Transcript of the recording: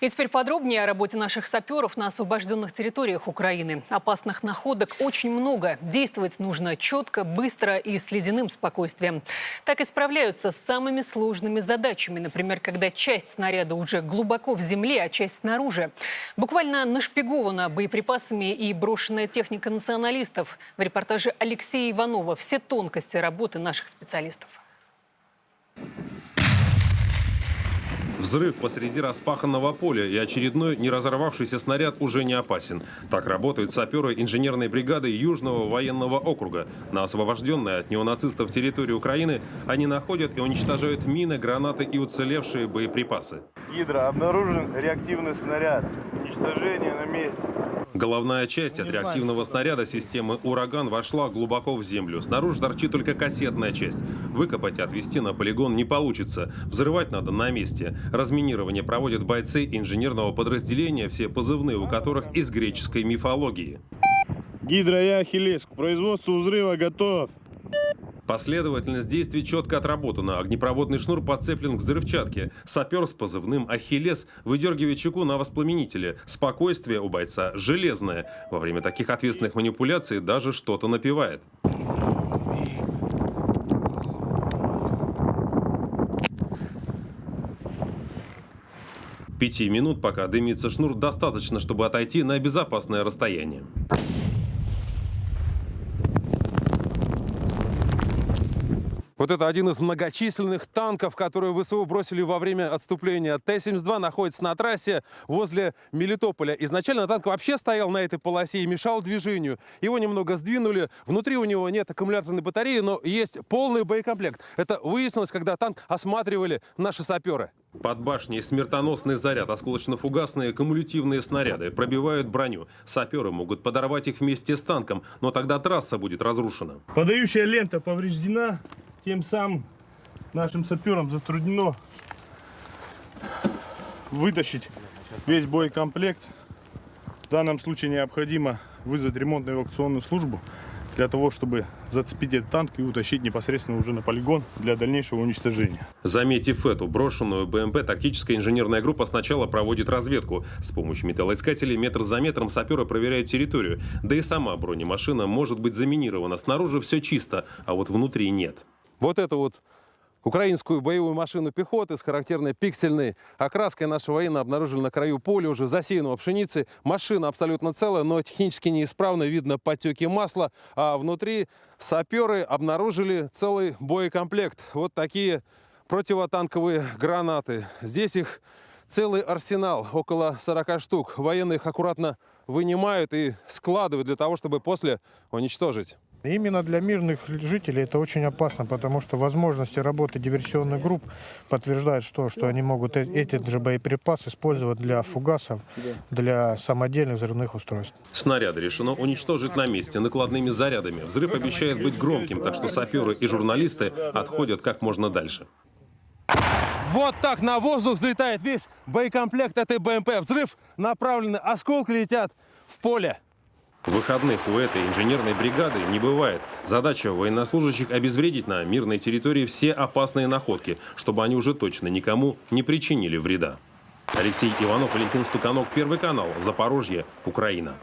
И теперь подробнее о работе наших саперов на освобожденных территориях Украины. Опасных находок очень много. Действовать нужно четко, быстро и с ледяным спокойствием. Так и справляются с самыми сложными задачами. Например, когда часть снаряда уже глубоко в земле, а часть снаружи. Буквально нашпигована боеприпасами и брошенная техника националистов. В репортаже Алексея Иванова все тонкости работы наших специалистов. Взрыв посреди распаханного поля и очередной не разорвавшийся снаряд уже не опасен. Так работают саперы инженерной бригады Южного военного округа. На освобожденной от неонацистов территории Украины они находят и уничтожают мины, гранаты и уцелевшие боеприпасы. Гидро, обнаружен реактивный снаряд. Уничтожение на месте. Головная часть от реактивного снаряда системы «Ураган» вошла глубоко в землю. Снаружи торчит только кассетная часть. Выкопать и отвезти на полигон не получится. Взрывать надо на месте. Разминирование проводят бойцы инженерного подразделения, все позывные у которых из греческой мифологии. Гидро и Ахиллес, к производству взрыва готов. Последовательность действий четко отработана. Огнепроводный шнур подцеплен к взрывчатке. Сапер с позывным «Ахиллес» выдергивает чеку на воспламенителе. Спокойствие у бойца железное. Во время таких ответственных манипуляций даже что-то напевает. Пяти минут, пока дымится шнур, достаточно, чтобы отойти на безопасное расстояние. Вот это один из многочисленных танков, которые ВСУ бросили во время отступления. Т-72 находится на трассе возле Мелитополя. Изначально танк вообще стоял на этой полосе и мешал движению. Его немного сдвинули. Внутри у него нет аккумуляторной батареи, но есть полный боекомплект. Это выяснилось, когда танк осматривали наши саперы. Под башней смертоносный заряд, осколочно-фугасные кумулятивные снаряды пробивают броню. Саперы могут подорвать их вместе с танком, но тогда трасса будет разрушена. Подающая лента повреждена. Тем самым нашим саперам затруднено вытащить весь боекомплект. В данном случае необходимо вызвать ремонтную эвакуационную службу для того, чтобы зацепить этот танк и утащить непосредственно уже на полигон для дальнейшего уничтожения. Заметив эту брошенную БМП, тактическая инженерная группа сначала проводит разведку. С помощью металлоискателей метр за метром саперы проверяют территорию. Да и сама бронемашина может быть заминирована. Снаружи все чисто, а вот внутри нет. Вот это вот украинскую боевую машину пехоты с характерной пиксельной окраской наши военные обнаружили на краю поля, уже засеянного пшеницы. Машина абсолютно целая, но технически неисправно, видно потеки масла. А внутри саперы обнаружили целый боекомплект. Вот такие противотанковые гранаты. Здесь их целый арсенал, около 40 штук. Военные их аккуратно вынимают и складывают для того, чтобы после уничтожить. Именно для мирных жителей это очень опасно, потому что возможности работы диверсионных групп подтверждают, что, что они могут э, эти же боеприпасы использовать для фугасов, для самодельных взрывных устройств. Снаряды решено уничтожить на месте накладными зарядами. Взрыв обещает быть громким, так что саперы и журналисты отходят как можно дальше. Вот так на воздух взлетает весь боекомплект этой БМП. Взрыв направленный, осколки летят в поле. Выходных у этой инженерной бригады не бывает. Задача военнослужащих обезвредить на мирной территории все опасные находки, чтобы они уже точно никому не причинили вреда. Алексей Иванов, Валентин Стуканок, Первый канал, Запорожье, Украина.